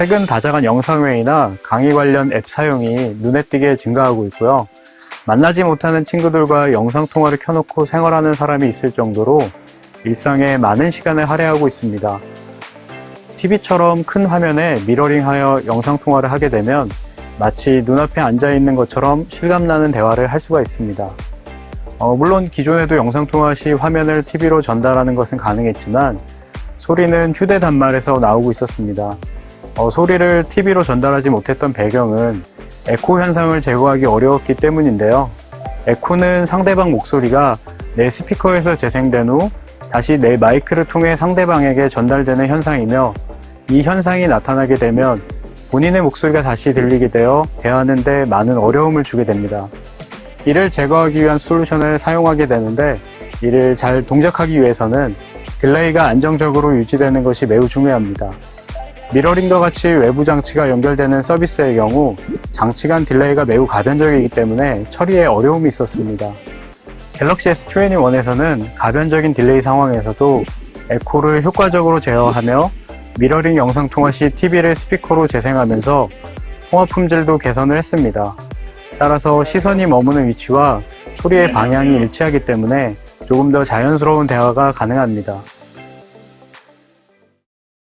최근 다자간 영상회의나 강의 관련 앱 사용이 눈에 띄게 증가하고 있고요. 만나지 못하는 친구들과 영상통화를 켜놓고 생활하는 사람이 있을 정도로 일상에 많은 시간을 할애하고 있습니다. TV처럼 큰 화면에 미러링하여 영상통화를 하게 되면 마치 눈앞에 앉아있는 것처럼 실감나는 대화를 할 수가 있습니다. 어, 물론 기존에도 영상통화 시 화면을 TV로 전달하는 것은 가능했지만 소리는 휴대 단말에서 나오고 있었습니다. 어, 소리를 TV로 전달하지 못했던 배경은 에코 현상을 제거하기 어려웠기 때문인데요. 에코는 상대방 목소리가 내 스피커에서 재생된 후 다시 내 마이크를 통해 상대방에게 전달되는 현상이며 이 현상이 나타나게 되면 본인의 목소리가 다시 들리게 되어 대화하는데 많은 어려움을 주게 됩니다. 이를 제거하기 위한 솔루션을 사용하게 되는데 이를 잘 동작하기 위해서는 delay가 안정적으로 유지되는 것이 매우 중요합니다. 미러링과 같이 외부 장치가 연결되는 서비스의 경우 장치 간 delay가 매우 가변적이기 때문에 처리에 어려움이 있었습니다. 갤럭시 S21에서는 가변적인 delay 상황에서도 에코를 효과적으로 제어하며 미러링 영상 통화 시 TV를 스피커로 재생하면서 통화 품질도 개선을 했습니다. 따라서 시선이 머무는 위치와 소리의 방향이 일치하기 때문에 조금 더 자연스러운 대화가 가능합니다.